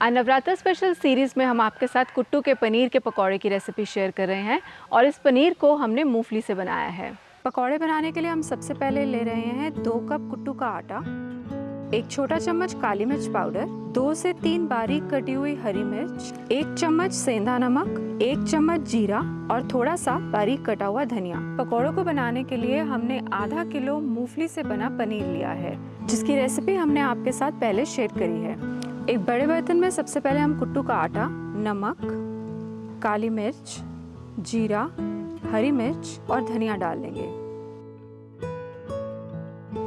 आज Navratra special series में हम आपके साथ कुट्टू के पनीर के पकौड़े की रेसिपी शेयर कर रहे हैं और इस पनीर को हमने मूंगफली से बनाया है। पकौड़े बनाने के लिए हम सबसे पहले ले रहे हैं दो कप कुट्टू का आटा, एक छोटा चम्मच काली मिर्च पाउडर, दो से तीन बारीक कटी हुई हरी मिर्च, एक चम्मच सेंधा नमक, एक चम्मच जीरा और थोड़ा सा बारीक कटा हुआ धनिया। पकौड़ों को बनाने के लिए हमने आधा किलो मूंगफली से बना पनीर लिया है, जिसकी रेसिपी हमने आपके साथ पहले शेयर करी है। एक बड़े बर्तन में सबसे पहले हम कुट्टू का आटा, नमक, काली मिर्च, जीरा, हरी मिर्च और धनिया डाल लेंगे।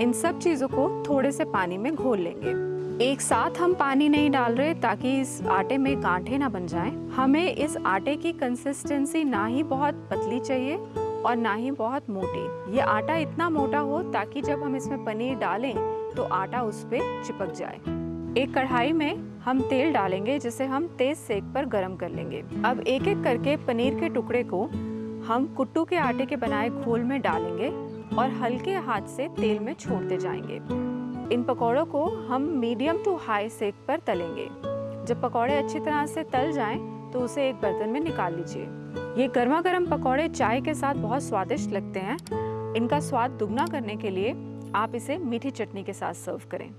इन सब चीज़ों को थोड़े से पानी में घोल लेंगे। एक साथ हम पानी नहीं डाल रहे ताकि इस आटे में गांठे ना बन जाएँ। हमें इस आटे की कंसिस्टेंसी ना ही बहुत पतली चाहिए और ना ही बहुत मोटी। ये आटा इतना मोटा हो ताकि जब हम इसमें पनीर डालें तो आटा उस पर चिपक जाए। एक कढ़ाई में हम तेल डालेंगे, जिसे हम तेज सेक पर गरम कर लेंगे। अब एक एक करके पनीर के टुकड़े को हम कुट्टू के आटे के बनाए घोल में डालेंगे और हल्के हाथ से तेल में छोड़ते जाएँगे। इन पकौड़ों को हम मीडियम टू हाई सेक पर तलेंगे। जब पकौड़े अच्छी तरह से तल जाएँ तो उसे एक बर्तन में निकाल लीजिए। ये गर्मा गर्म पकौड़े चाय के साथ बहुत स्वादिष्ट लगते हैं। इनका स्वाद दुगना करने के लिए आप इसे मीठी चटनी के साथ सर्व करें।